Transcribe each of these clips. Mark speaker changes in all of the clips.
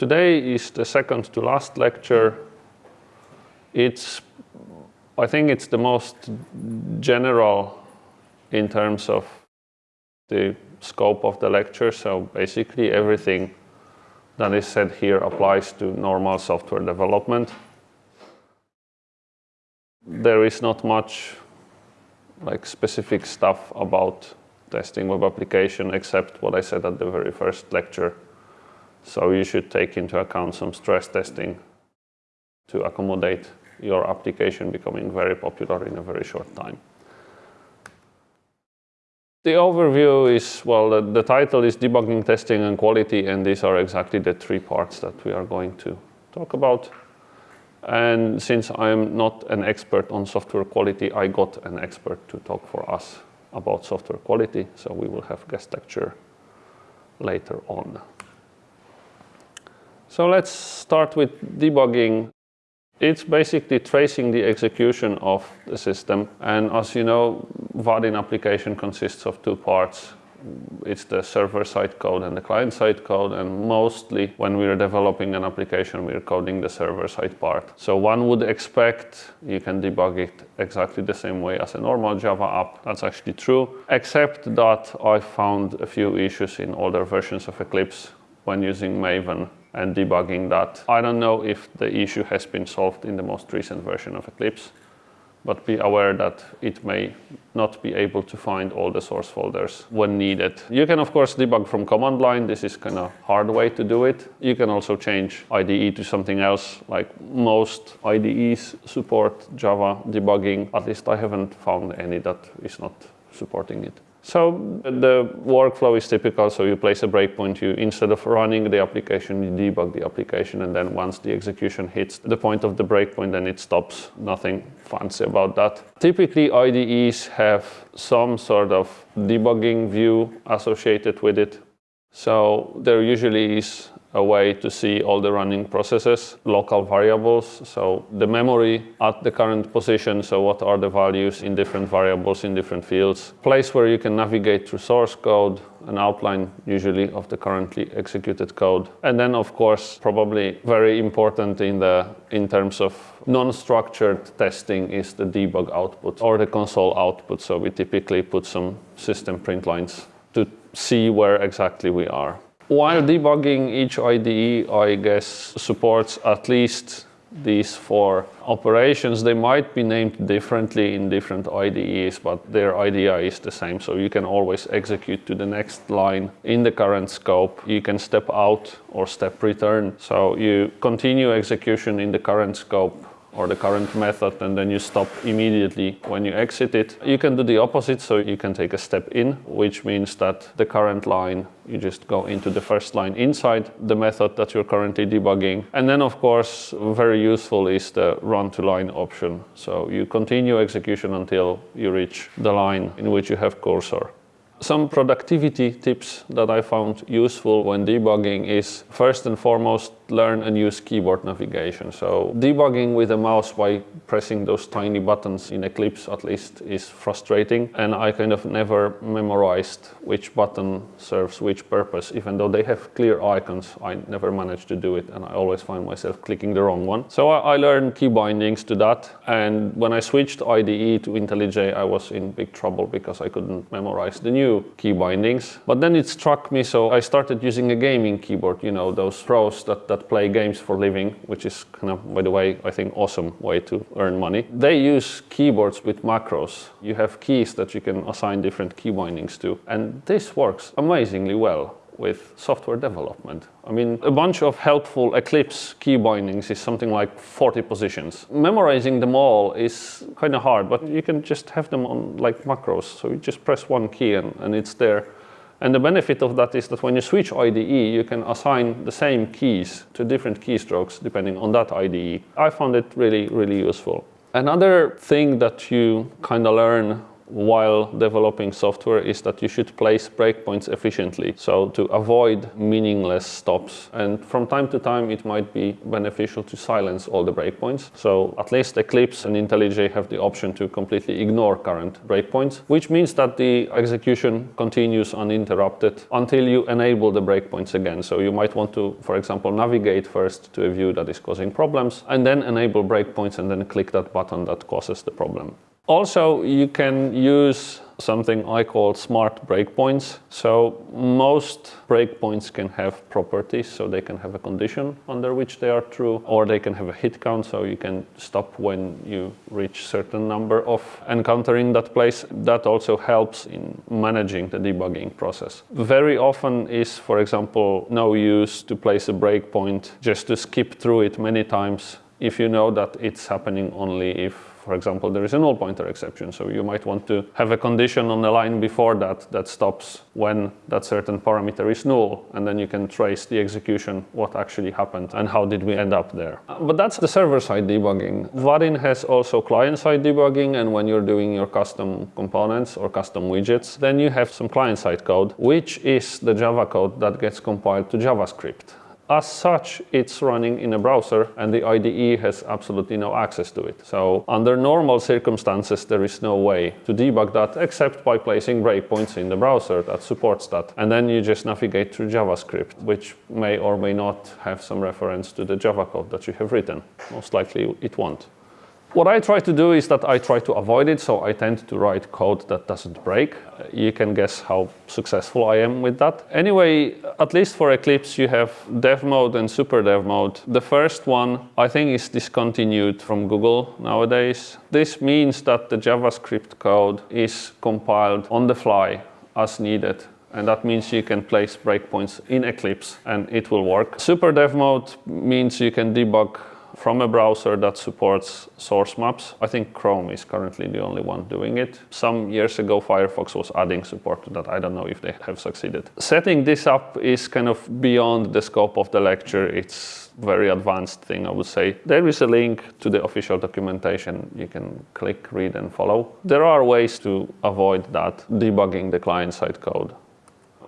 Speaker 1: Today is the second to last lecture. It's, I think it's the most general in terms of the scope of the lecture. So basically everything that is said here applies to normal software development. There is not much like specific stuff about testing web application except what I said at the very first lecture. So you should take into account some stress testing to accommodate your application becoming very popular in a very short time. The overview is, well, the, the, title is debugging, testing and quality and these are exactly the three parts that we are going to talk about. And since I'm not an expert on software quality, I got an expert to talk for us about software quality. So we will have guest lecture later on. So let's start with debugging. It's basically tracing the execution of the system. And as you know, Vaadin application consists of two parts it's the server-side code and the client-side code and mostly when we're developing an application we're coding the server-side part. So one would expect you can debug it exactly the same way as a normal Java app. That's actually true, except that I found a few issues in older versions of Eclipse when using Maven and debugging that. I don't know if the issue has been solved in the most recent version of Eclipse but be aware that it may not be able to find all the source folders when needed. You can of course debug from command line, this is kind of hard way to do it. You can also change IDE to something else, like most IDEs support Java debugging, at least I haven't found any that is not supporting it. So the workflow is typical. So you place a breakpoint, you instead of running the application, you debug the application, and then once the execution hits the point of the breakpoint, then it stops. Nothing fancy about that. Typically, IDEs have some sort of debugging view associated with it. So there usually is a way to see all the running processes, local variables, so the memory at the current position, so what are the values in different variables in different fields, place where you can navigate through source code, an outline usually of the currently executed code. And then of course, probably very important in, the, in terms of non-structured testing is the debug output or the console output. So we typically put some system print lines to see where exactly we are. While debugging each IDE, I guess, supports at least these four operations. They might be named differently in different IDEs, but their idea is the same. So you can always execute to the next line in the current scope. You can step out or step return. So you continue execution in the current scope or the current method and then you stop immediately when you exit it. You can do the opposite, so you can take a step in, which means that the current line, you just go into the first line inside the method that you're currently debugging. And then of course, very useful is the run to line option. So you continue execution until you reach the line in which you have cursor. Some productivity tips that I found useful when debugging is first and foremost learn and use keyboard navigation. So debugging with a mouse by pressing those tiny buttons in Eclipse at least is frustrating and I kind of never memorized which button serves which purpose even though they have clear icons I never managed to do it and I always find myself clicking the wrong one. So I, learned key bindings to that and when I switched IDE to IntelliJ I was in big trouble because I couldn't memorize the new key bindings. But then it struck me so I started using a gaming keyboard, you know, those pros that, that play games for living, which is kind of, by the way, I think awesome way to earn money. They use keyboards with macros. You have keys that you can assign different key bindings to. And this works amazingly well with software development. I mean, a bunch of helpful Eclipse key bindings is something like 40 positions. Memorizing them all is kind of hard, but you can just have them on like macros. So you just press one key and, and it's there. And the benefit of that is that when you switch IDE, you can assign the same keys to different keystrokes depending on that IDE. I found it really, really useful. Another thing that you kind of learn while developing software is that you should place breakpoints efficiently, so to avoid meaningless stops. And from time to time, it might be beneficial to silence all the breakpoints. So at least Eclipse and IntelliJ have the option to completely ignore current breakpoints, which means that the execution continues uninterrupted until you enable the breakpoints again. So you might want to, for example, navigate first to a view that is causing problems and then enable breakpoints and then click that button that causes the problem. Also, you can use something I call smart breakpoints. So most breakpoints can have properties, so they can have a condition under which they are true, or they can have a hit count, so you can stop when you reach certain number of encountering that place. That also helps in managing the debugging process. Very often is, for example, no use to place a breakpoint just to skip through it many times if you know that it's happening only if for example, there is a null pointer exception. So you might want to have a condition on the line before that that stops when that certain parameter is null. And then you can trace the execution, what actually happened and how did we end up there. But that's the server-side debugging. Vaadin has also client-side debugging. And when you're doing your custom components or custom widgets, then you have some client-side code, which is the Java code that gets compiled to JavaScript. As such, it's running in a browser and the IDE has absolutely no access to it. So under normal circumstances, there is no way to debug that except by placing breakpoints in the browser that supports that. And then you just navigate through JavaScript, which may or may not have some reference to the Java code that you have written. Most likely it won't. What I try to do is that I try to avoid it, so I tend to write code that doesn't break. You can guess how successful I am with that. Anyway, at least for Eclipse, you have dev mode and super dev mode. The first one, I think, is discontinued from Google nowadays. This means that the JavaScript code is compiled on the fly as needed and that means you can place breakpoints in Eclipse and it will work. Super dev mode means you can debug from a browser that supports source maps. I think Chrome is currently the only one doing it. Some years ago, Firefox was adding support to that. I don't know if they have succeeded. Setting this up is kind of beyond the scope of the lecture. It's very advanced thing, I would say. There is a link to the official documentation. You can click, read, and follow. There are ways to avoid that, debugging the client-side code.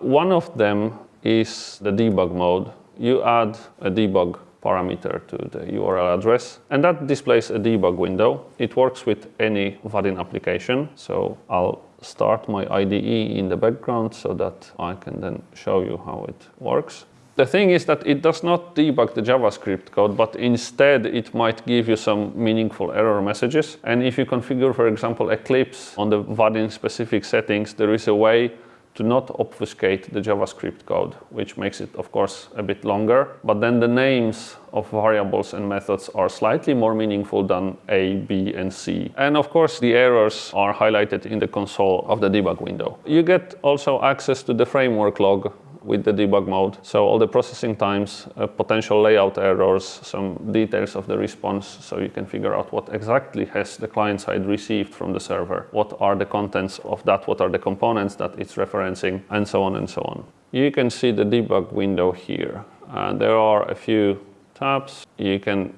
Speaker 1: One of them is the debug mode. You add a debug parameter to the URL address. And that displays a debug window. It works with any Vaadin application. So I'll start my IDE in the background so that I can then show you how it works. The thing is that it does not debug the JavaScript code, but instead it might give you some meaningful error messages. And if you configure, for example, Eclipse on the Vaadin specific settings, there is a way to not obfuscate the JavaScript code, which makes it, of course, a bit longer. But then the names of variables and methods are slightly more meaningful than A, B, and C. And of course, the errors are highlighted in the console of the debug window. You get also access to the framework log with the debug mode. So all the processing times, uh, potential layout errors, some details of the response so you can figure out what exactly has the client side received from the server. What are the contents of that? What are the components that it's referencing? And so on and so on. You can see the debug window here. Uh, there are a few tabs. You can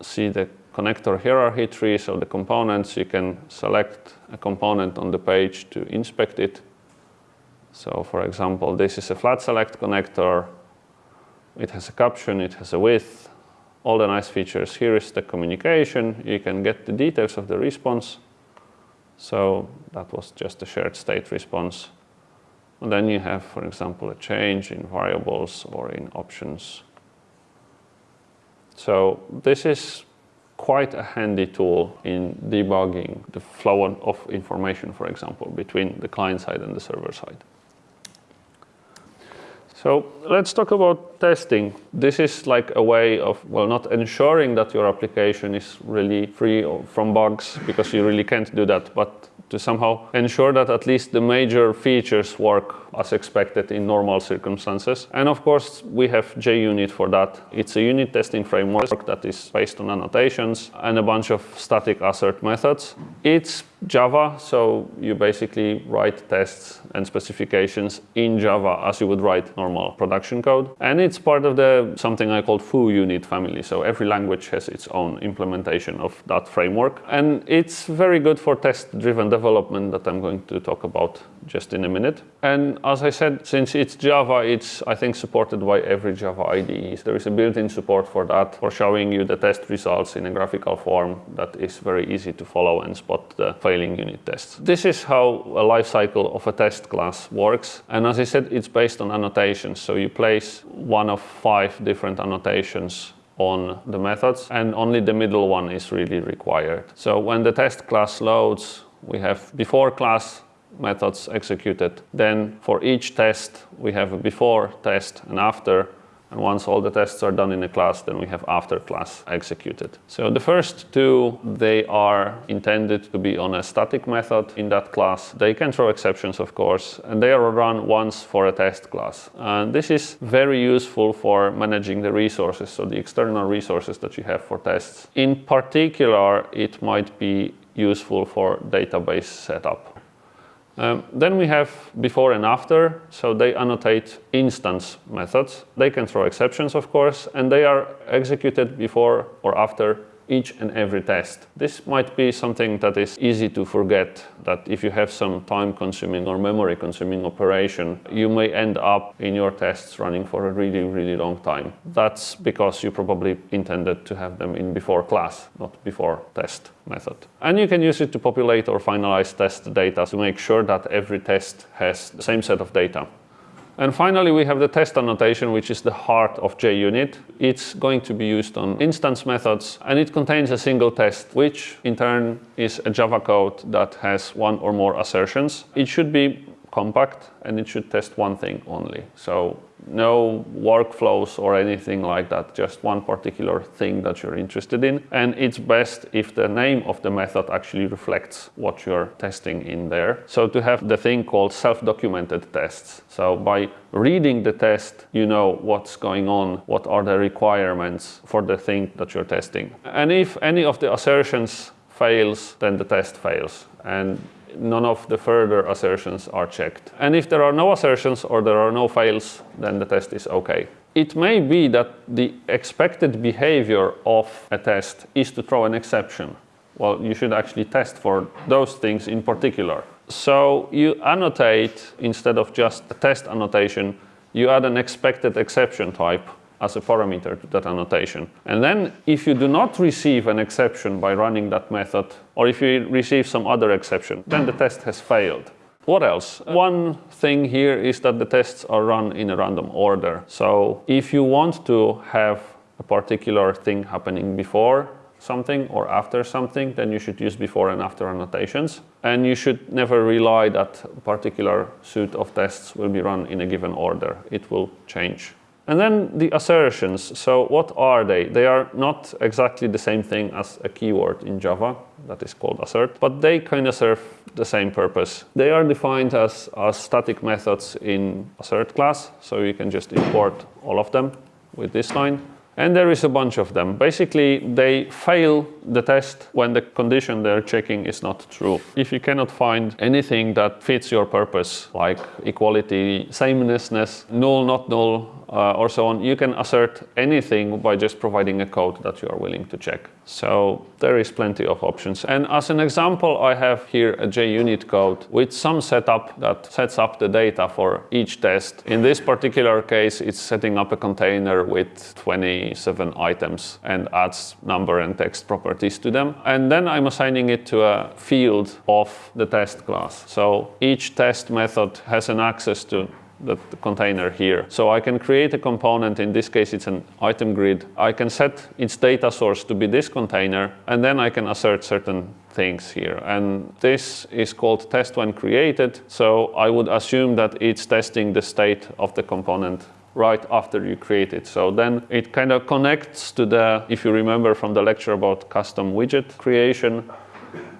Speaker 1: see the connector hierarchy tree, so the components. You can select a component on the page to inspect it. So for example, this is a flat select connector. It has a caption, it has a width, all the nice features. Here is the communication. You can get the details of the response. So that was just a shared state response. And then you have, for example, a change in variables or in options. So this is quite a handy tool in debugging the flow of information, for example, between the client side and the server side. So let's talk about testing. This is like a way of, well, not ensuring that your application is really free from bugs, because you really can't do that, but to somehow ensure that at least the major features work as expected in normal circumstances. And of course, we have JUnit for that. It's a unit testing framework that is based on annotations and a bunch of static assert methods. It's Java, so you basically write tests and specifications in Java as you would write normal production code. And it's part of the something I call foo unit family. So every language has its own implementation of that framework. And it's very good for test-driven development that I'm going to talk about just in a minute. And as I said, since it's Java, it's I think supported by every Java IDE. There is a built-in support for that, for showing you the test results in a graphical form that is very easy to follow and spot the failing unit tests. This is how a lifecycle of a test class works. And as I said, it's based on annotations. So you place one of five different annotations on the methods and only the middle one is really required. So when the test class loads, we have before class methods executed. Then for each test, we have a before test and after and once all the tests are done in a class, then we have after class executed. So the first two, they are intended to be on a static method in that class. They can throw exceptions, of course, and they are run once for a test class. And this is very useful for managing the resources, so the external resources that you have for tests. In particular, it might be useful for database setup. Um, then we have before and after, so they annotate instance methods. They can throw exceptions, of course, and they are executed before or after each and every test. This might be something that is easy to forget, that if you have some time-consuming or memory-consuming operation, you may end up in your tests running for a really, really long time. That's because you probably intended to have them in before class, not before test method. And you can use it to populate or finalize test data to make sure that every test has the same set of data. And finally, we have the test annotation, which is the heart of JUnit. It's going to be used on instance methods, and it contains a single test, which in turn is a Java code that has one or more assertions. It should be compact, and it should test one thing only. So no workflows or anything like that, just one particular thing that you're interested in. And it's best if the name of the method actually reflects what you're testing in there. So to have the thing called self-documented tests. So by reading the test, you know what's going on, what are the requirements for the thing that you're testing. And if any of the assertions fails, then the test fails. And none of the further assertions are checked. And if there are no assertions or there are no fails, then the test is okay. It may be that the expected behavior of a test is to throw an exception. Well, you should actually test for those things in particular. So you annotate, instead of just a test annotation, you add an expected exception type as a parameter to that annotation. And then if you do not receive an exception by running that method, or if you receive some other exception, then the test has failed. What else? One thing here is that the tests are run in a random order. So if you want to have a particular thing happening before something or after something, then you should use before and after annotations. And you should never rely that particular suite of tests will be run in a given order. It will change. And then the assertions. So what are they? They are not exactly the same thing as a keyword in Java that is called assert, but they kind of serve the same purpose. They are defined as, as static methods in assert class, so you can just import all of them with this line. And there is a bunch of them. Basically, they fail the test when the condition they're checking is not true. If you cannot find anything that fits your purpose, like equality, samenessness, null, not null, uh, or so on, you can assert anything by just providing a code that you are willing to check. So there is plenty of options. And as an example, I have here a JUnit code with some setup that sets up the data for each test. In this particular case, it's setting up a container with 27 items and adds number and text properties to them. And then I'm assigning it to a field of the test class. So each test method has an access to the container here. So I can create a component, in this case it's an item grid. I can set its data source to be this container, and then I can assert certain things here. And this is called test when created. So I would assume that it's testing the state of the component right after you create it. So then it kind of connects to the, if you remember from the lecture about custom widget creation,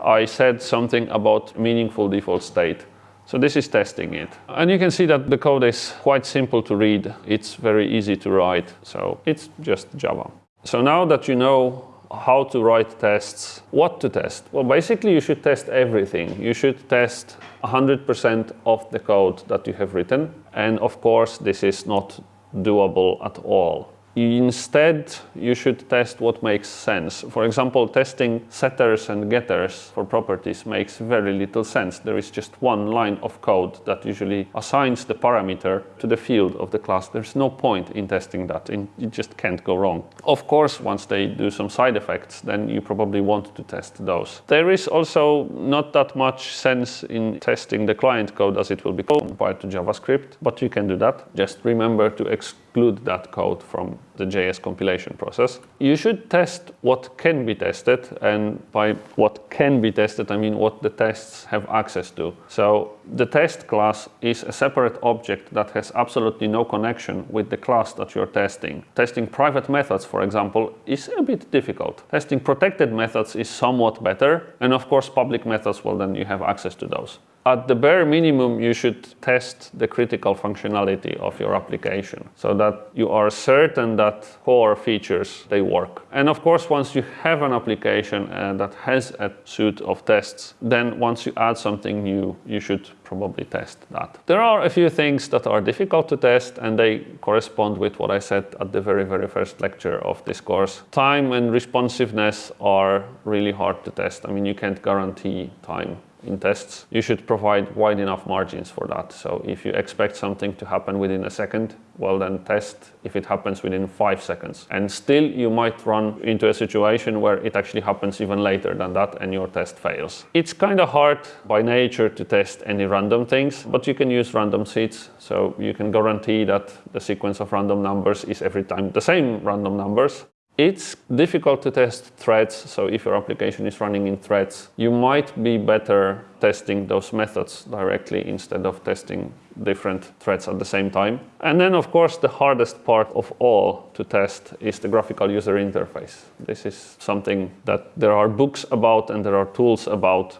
Speaker 1: I said something about meaningful default state. So this is testing it. And you can see that the code is quite simple to read. It's very easy to write. So it's just Java. So now that you know how to write tests, what to test? Well, basically you should test everything. You should test 100% of the code that you have written. And of course, this is not doable at all. Instead, you should test what makes sense. For example, testing setters and getters for properties makes very little sense. There is just one line of code that usually assigns the parameter to the field of the class. There's no point in testing that. You just can't go wrong. Of course, once they do some side effects, then you probably want to test those. There is also not that much sense in testing the client code as it will be compiled to JavaScript, but you can do that. Just remember to exclude that code from the JS compilation process. You should test what can be tested, and by what can be tested, I mean what the tests have access to. So the test class is a separate object that has absolutely no connection with the class that you're testing. Testing private methods, for example, is a bit difficult. Testing protected methods is somewhat better, and of course public methods, well then you have access to those. At the bare minimum, you should test the critical functionality of your application so that you are certain that core features, they work. And of course, once you have an application uh, that has a suite of tests, then once you add something new, you should probably test that. There are a few things that are difficult to test and they correspond with what I said at the very, very first lecture of this course. Time and responsiveness are really hard to test. I mean, you can't guarantee time in tests, you should provide wide enough margins for that. So if you expect something to happen within a second, well then test if it happens within five seconds. And still you might run into a situation where it actually happens even later than that and your test fails. It's kind of hard by nature to test any random things, but you can use random seeds. So you can guarantee that the sequence of random numbers is every time the same random numbers. It's difficult to test threads, so if your application is running in threads, you might be better testing those methods directly instead of testing different threads at the same time. And then, of course, the hardest part of all to test is the graphical user interface. This is something that there are books about and there are tools about.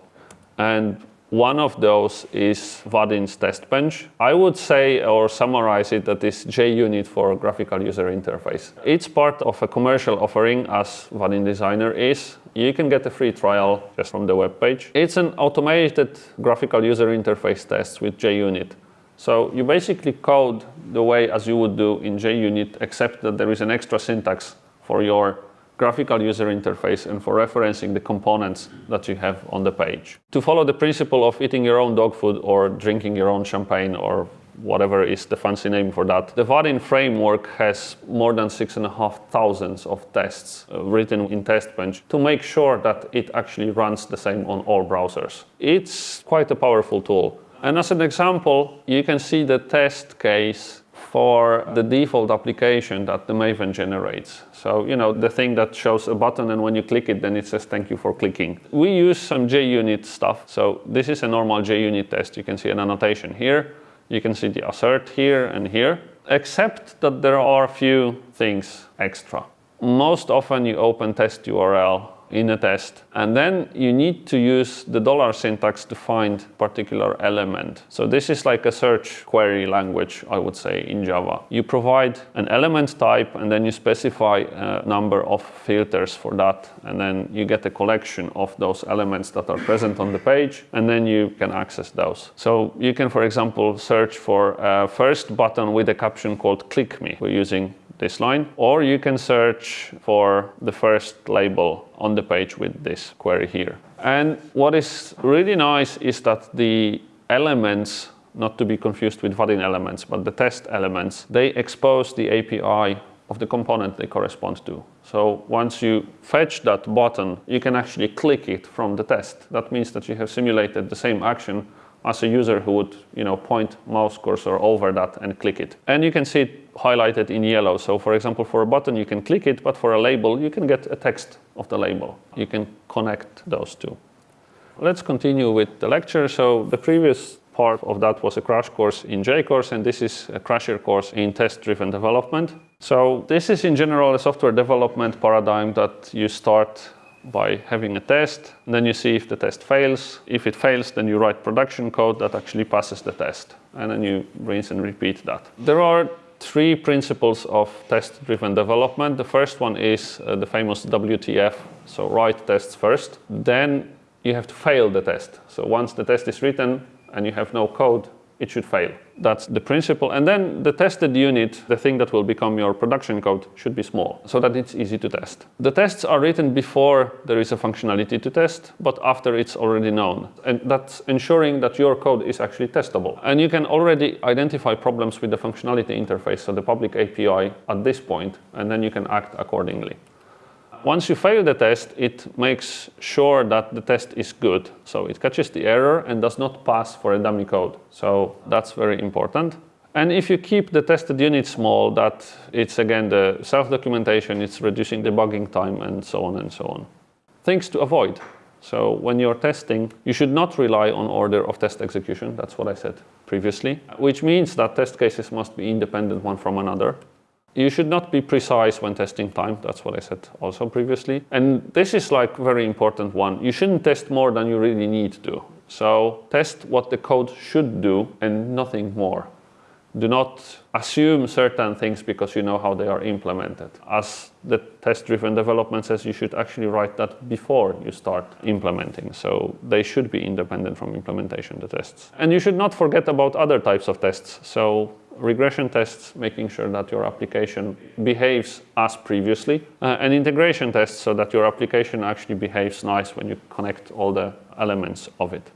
Speaker 1: And one of those is Vaadin's TestBench. I would say or summarize it that is JUnit for graphical user interface. It's part of a commercial offering as Vaadin Designer is. You can get a free trial just from the web page. It's an automated graphical user interface test with JUnit. So you basically code the way as you would do in JUnit, except that there is an extra syntax for your graphical user interface and for referencing the components that you have on the page. To follow the principle of eating your own dog food or drinking your own champagne or whatever is the fancy name for that. The Vaadin framework has more than six and a half thousands of tests uh, written in TestBench to make sure that it actually runs the same on all browsers. It's quite a powerful tool. And as an example, you can see the test case for the default application that the Maven generates. So, you know, the thing that shows a button and when you click it, then it says thank you for clicking. We use some JUnit stuff. So this is a normal JUnit test. You can see an annotation here. You can see the assert here and here, except that there are a few things extra. Most often you open test URL in a test. And then you need to use the dollar syntax to find particular element. So this is like a search query language, I would say, in Java. You provide an element type and then you specify a number of filters for that. And then you get a collection of those elements that are present on the page and then you can access those. So you can, for example, search for a first button with a caption called click me. We're using this line, or you can search for the first label on the page with this query here. And what is really nice is that the elements, not to be confused with Vaadin elements, but the test elements, they expose the API of the component they correspond to. So once you fetch that button, you can actually click it from the test. That means that you have simulated the same action as a user who would you know, point mouse cursor over that and click it. And you can see highlighted in yellow. So for example, for a button, you can click it, but for a label, you can get a text of the label. You can connect those two. Let's continue with the lecture. So the previous part of that was a crash course in JCourse, and this is a crasher course in test-driven development. So this is in general a software development paradigm that you start by having a test. Then you see if the test fails. If it fails, then you write production code that actually passes the test. And then you rinse and repeat that. There are three principles of test-driven development. The first one is uh, the famous WTF, so write tests first. Then you have to fail the test. So once the test is written and you have no code it should fail. That's the principle. And then the tested unit, the thing that will become your production code, should be small so that it's easy to test. The tests are written before there is a functionality to test, but after it's already known. And that's ensuring that your code is actually testable. And you can already identify problems with the functionality interface, so the public API at this point, and then you can act accordingly. Once you fail the test, it makes sure that the test is good. So it catches the error and does not pass for a dummy code. So that's very important. And if you keep the tested unit small, that it's again the self-documentation, it's reducing debugging time and so on and so on. Things to avoid. So when you're testing, you should not rely on order of test execution. That's what I said previously, which means that test cases must be independent one from another. You should not be precise when testing time. That's what I said also previously. And this is like very important one. You shouldn't test more than you really need to. So test what the code should do and nothing more. Do not assume certain things because you know how they are implemented. As the test-driven development says, you should actually write that before you start implementing. So they should be independent from implementation, the tests. And you should not forget about other types of tests. So regression tests, making sure that your application behaves as previously, uh, and integration tests so that your application actually behaves nice when you connect all the elements of it.